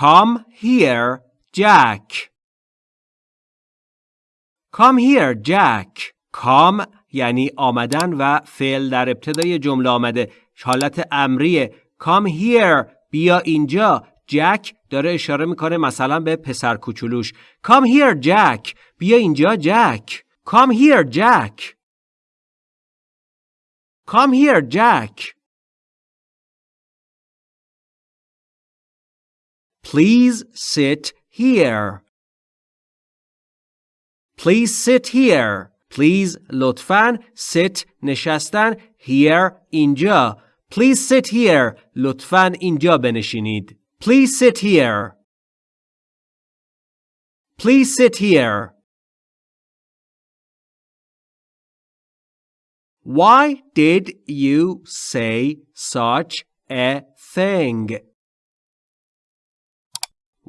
Come here, Jack. Come here, Jack. Come یعنی آمدن و فعل در ابتدای جمله آمده. حالت امریه. Come here. بیا اینجا. جک داره اشاره می‌کنه مثلا به پسر کوچولوش. Come here, Jack. بیا اینجا جک. Come here, Jack. Come here, Jack. Please sit here. Please sit here. Please لطفاً sit نشستن here اینجا. Please sit here. لطفاً اینجا بنشینید. Please sit here. Please sit here. Why did you say such a thing?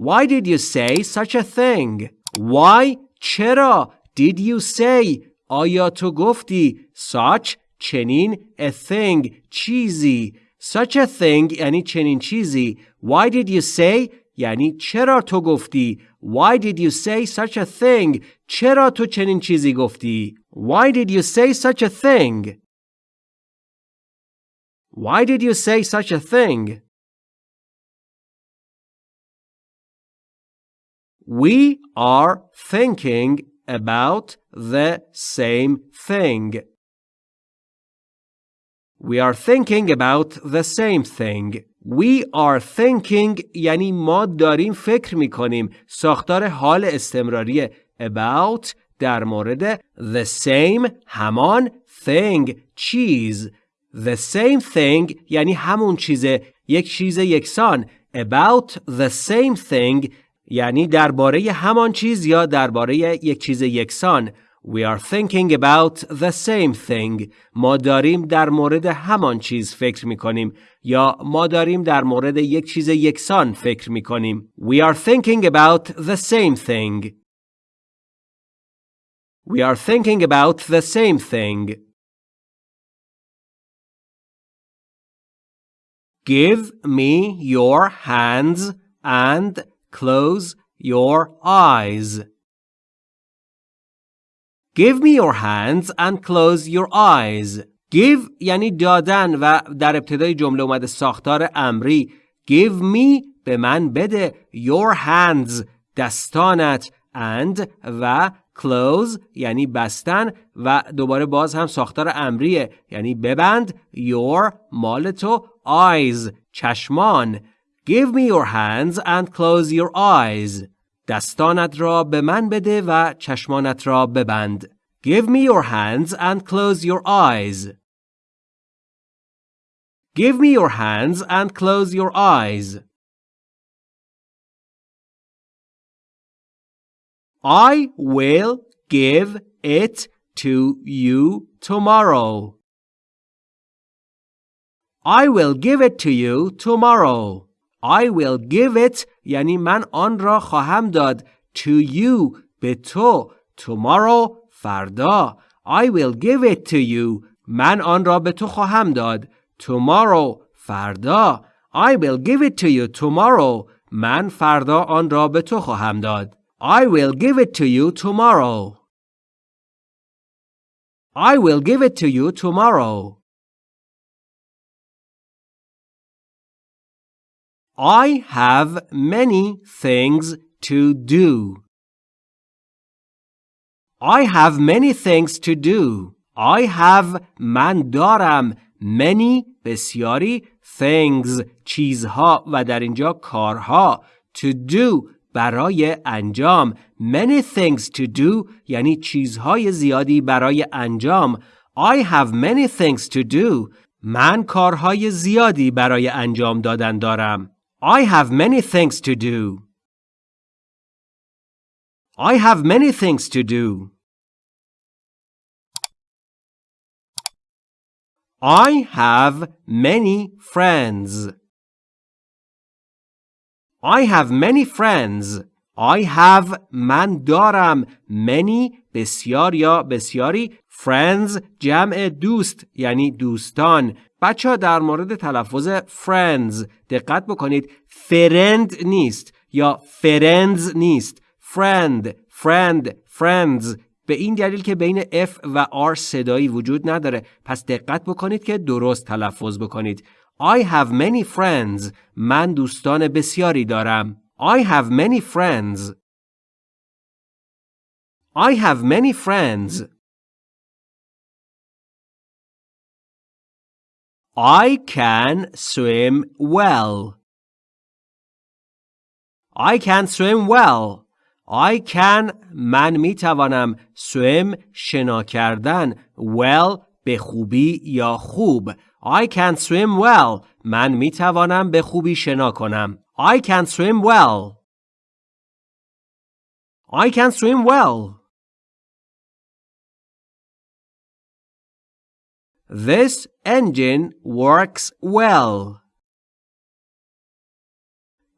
Why did you say such a thing? Why چرا did you say آیا تو گفتی such چنین a thing چیزی such a thing یعنی چنین چیزی why did you say یعنی چرا تو گفتی why did you say such a thing چرا تو چنین چیزی گفتی why did you say such a thing why did you say such a thing We are thinking about the same thing. We are thinking about the same thing. We are thinking یعنی ما داریم فکر می کنیم. ساختار حال استمراری about در مورد the same همان thing چیز. The same thing یعنی همون چیزه یک چیز یکسان. About the same thing یعنی درباره همان چیز یا درباره یک چیز یکسان We are thinking about the same thing. ما داریم در مورد همان چیز فکر می کنیم یا ما داریم در مورد یک چیز یکسان فکر می کنیم. We are thinking about the same thing. We are thinking about the same thing. Give me your hands and Close your eyes. Give me your hands and close your eyes. Give یعنی دادن و در ابتدای جمله اومده ساختار امری. Give me به من بده your hands دستانت and و close یعنی بستن و دوباره باز هم ساختار امریه یعنی ببند your مال تو eyes چشمان Give me your hands and close your eyes. دستانت را به من بده و چشمانت را ببند. Give me your hands and close your eyes. Give me your hands and close your eyes. I will give it to you tomorrow. I will give it to you tomorrow. I will give it یعنی من آن را خواهم داد to you به تو tomorrow فردا I will give it to you من آن را به تو خواهم داد tomorrow فردا I will give it to you tomorrow من فردا آن را به تو خواهم داد I will give it to you tomorrow I will give it to you tomorrow I have many things to do. I have many things to do. I have من دارم many بسیاری things چیزها و در اینجا کارها to do برای انجام many things to do یعنی چیزهای زیادی برای انجام I have many things to do من کارهای زیادی برای انجام دادن دارم I have many things to do. I have many things to do. I have many friends. I have many friends. I have من دارم many بسیار یا بسیاری friends جمع دوست یعنی دوستان. بچه در مورد تلفظ friends دقت بکنید. فرند نیست یا فرندز نیست. friend friend friends. به این دلیل که بین F و R صدایی وجود نداره. پس دقت بکنید که درست تلفظ بکنید. I have many friends. من دوستان بسیاری دارم. I have many friends. I have many friends I can swim well. I can swim well. I can من می توانم swim شنا کردن well به خوبی یا خوب I can swim well من می توانم به خوبی شنا کنم I can swim well I can swim well This engine works well.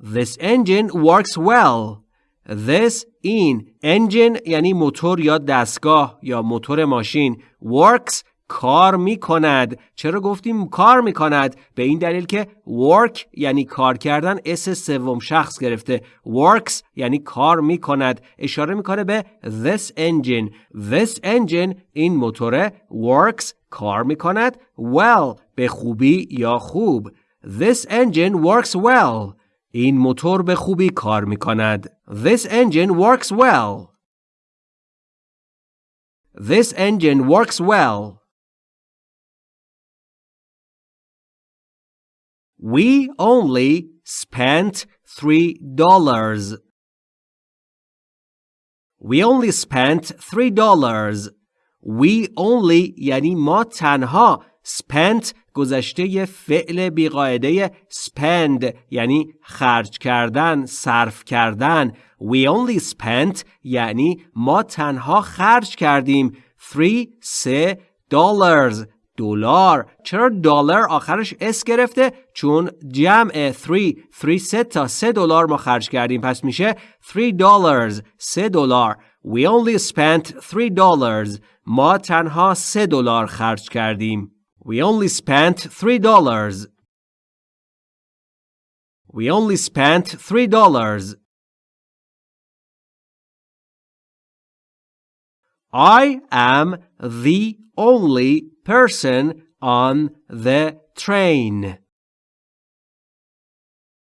This engine works well. This این engine یعنی موتور یا دستگاه یا موتور ماشین works کار می کند چرا گفتیم کار می کند به این دلیل که work یعنی کار کردن اس سوم شخص گرفته. works یعنی کار می کند اشاره می‌کنه به this engine. this engine این موتور works کار می کند well به خوبی یا خوب. this engine works well. این موتور به خوبی کار می کند this engine works well. this engine works well. We only spent three dollars. We only spent three dollars. We only یعنی ما تنها spent گذشته فعل بیقاعده spend یعنی خرج کردن صرف کردن We only spent یعنی ما تنها خرج کردیم three سه dollars دلار. چرا دلار آخرش اس گرفته؟ چون جمع 3 3 سه تا 3 دلار ما خرج کردیم. پس میشه 3 dollars 3 دلار. We only spent 3 dollars. ما تنها 3 دلار خرج کردیم. We only spent 3 dollars. We only spent 3 dollars. I am the only person on the train.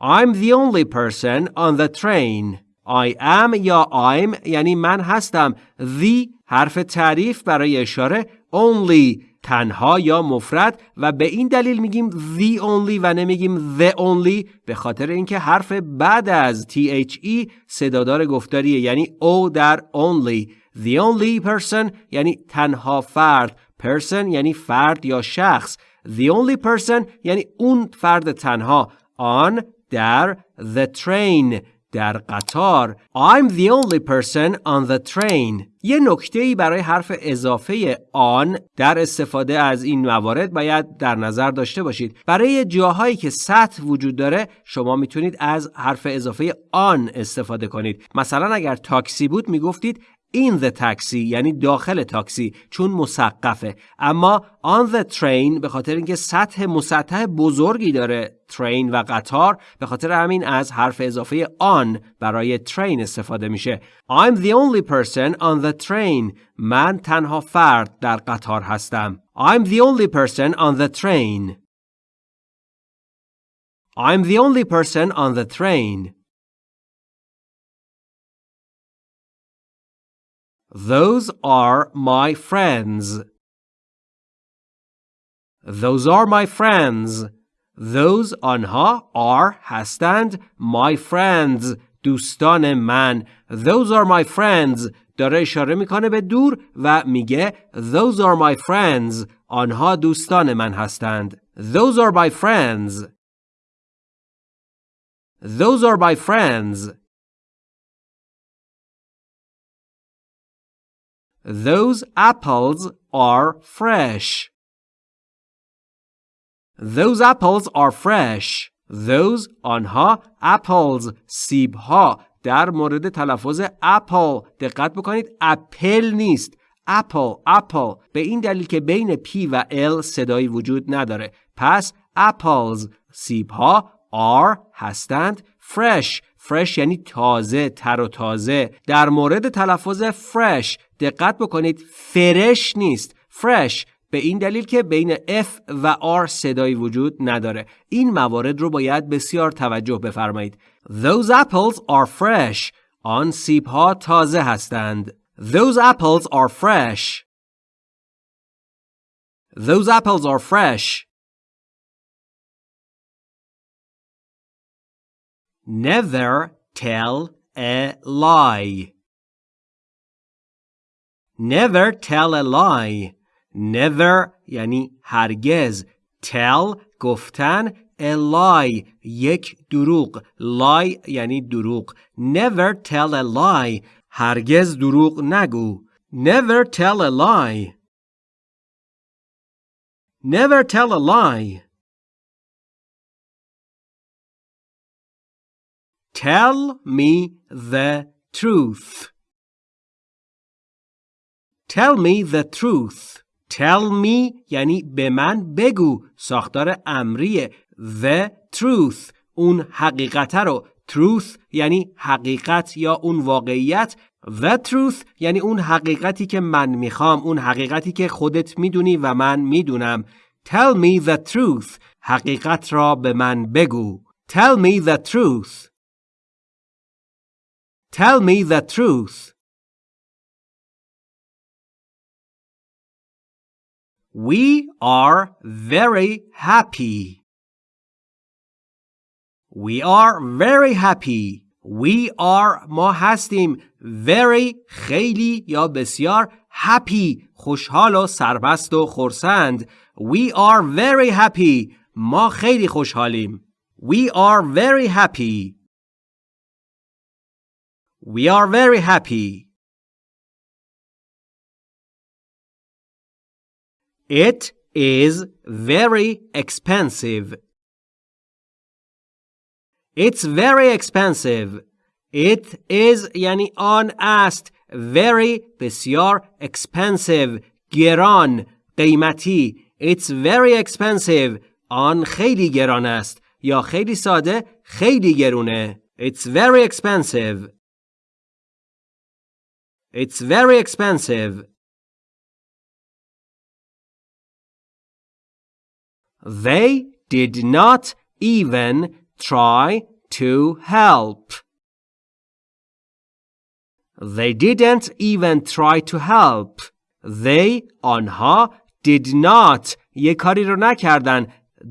I'm the only person on the train. I am یا I'm یعنی من هستم. The حرف تعریف برای اشاره only تنها یا مفرد و به این دلیل میگیم the only و نمیگیم the only به خاطر اینکه حرف بعد از THE صدادار گفتاریه یعنی O در only the only person یعنی تنها فرد person یعنی فرد یا شخص. The only person یعنی اون فرد تنها. on در the train در قطار. I'm the only person on the train. یه نکته ای برای حرف اضافه آن در استفاده از این موارد باید در نظر داشته باشید. برای جاهایی که سطح وجود داره شما می‌تونید از حرف اضافه آن استفاده کنید. مثلا اگر تاکسی بود می‌گفتید in the taxi یعنی داخل تاکسی چون مسقفه. اما on the train به خاطر اینکه سطح مسطح بزرگی داره train و قطار به خاطر همین از حرف اضافه on برای train استفاده میشه. I'm the only person on the train. من تنها فرد در قطار هستم. I'm the only person on the train. I'm the only person on the train. Those are my friends. Those are my friends. Those آنها are هستند my friends دوستان من Those are my friends داره اشاره میکنه به دور و میگه Those are my friends آنها دوستان من هستند Those are my friends Those are my friends Those apples are fresh. Those apples are fresh. Those آنها apples سیب ها در مورد تلفظ apple دقت بکنید اپل نیست apple apple به این دلیل که بین P و L صدایی وجود نداره پس apples سیب ها are هستند fresh Fresh یعنی تازه تر و تازه. در مورد تلفظ fresh دقت بکنید فرش نیست. Fresh به این دلیل که بین F و R صدایی وجود نداره. این موارد رو باید بسیار توجه بفرمایید. Those apples are fresh. آن سیب ها تازه هستند. Those apples are fresh. Those apples are fresh. Never tell a lie. Never tell a lie. Never یعنی هرگز. Tell گفتن a lie یک دروغ. Lie یعنی دروغ. Never tell a lie. هرگز دروغ نگو. Never tell a lie. Never tell a lie. Tell me the truth. Tell me the truth. Tell me یعنی به من بگو. ساختار امریه. The truth. اون حقیقت رو. Truth یعنی حقیقت یا اون واقعیت. The truth یعنی اون حقیقتی که من می‌خوام. اون حقیقتی که خودت می‌دونی و من می‌دونم. Tell me the truth. حقیقت را به من بگو. Tell me the truth. Tell me the truth. We are very happy. We are very happy. We are ما هستیم very خیلی یا بسیار happy خوشحال و سربست و خرسند We are very happy ما خیلی خوشحالیم We are very happy We are very happy. It is very expensive. It's very expensive. It is یعنی آن است very بسیار expensive گران قیمتی It's very expensive آن خیلی گران است یا خیلی ساده خیلی گرونه It's very expensive It's very expensive. They did not even try to help. They didn't even try to help. They آنها did not یه کاری رو نکردن.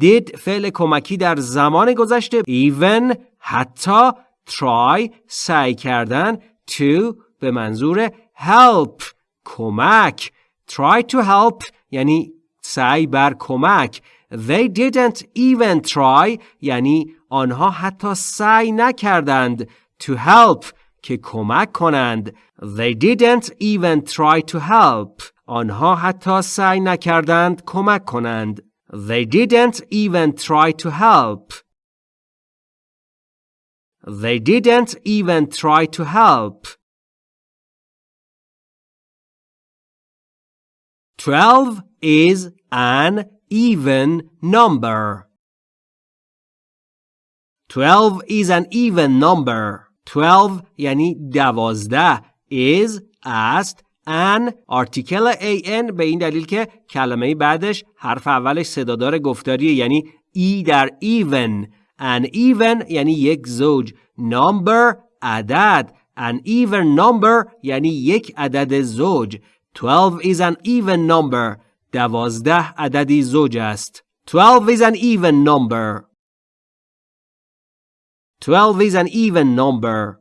did فعل کمکی در زمان گذشته even حتی try سعی کردن to به منظور help کمک try to help یعنی سعی بر کمک they didn't even try یعنی آنها حتی سعی نکردند to help که کمک کنند they didn't even try to help آنها حتی سعی نکردند کمک کنند they didn't even try to help they didn't even try to help 12 is an even number. 12 is an even number. 12 یعنی دوازده is است an article an به این دلیل که کلمه بعدش حرف اولش صدادار گفتاریه یعنی ای در even an even یعنی یک زوج number عدد an even number یعنی یک عدد زوج 12 is an even number. دوازده عددی زوج است. 12 is an even number. 12 is an even number.